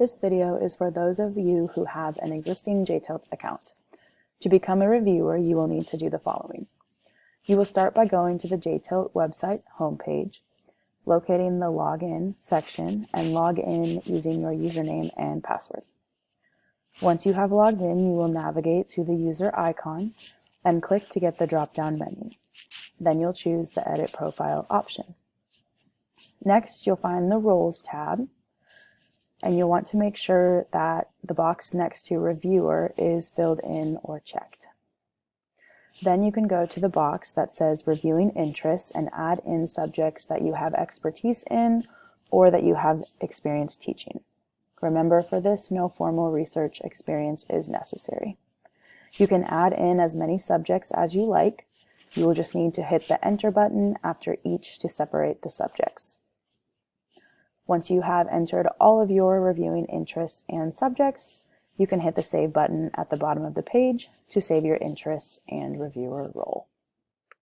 This video is for those of you who have an existing JTilt account. To become a reviewer, you will need to do the following. You will start by going to the JTilt website homepage, locating the Login section, and log in using your username and password. Once you have logged in, you will navigate to the user icon and click to get the drop-down menu. Then you'll choose the Edit Profile option. Next, you'll find the Roles tab, and you'll want to make sure that the box next to Reviewer is filled in or checked. Then you can go to the box that says Reviewing Interests and add in subjects that you have expertise in or that you have experience teaching. Remember, for this, no formal research experience is necessary. You can add in as many subjects as you like. You will just need to hit the Enter button after each to separate the subjects. Once you have entered all of your reviewing interests and subjects, you can hit the Save button at the bottom of the page to save your interests and reviewer role.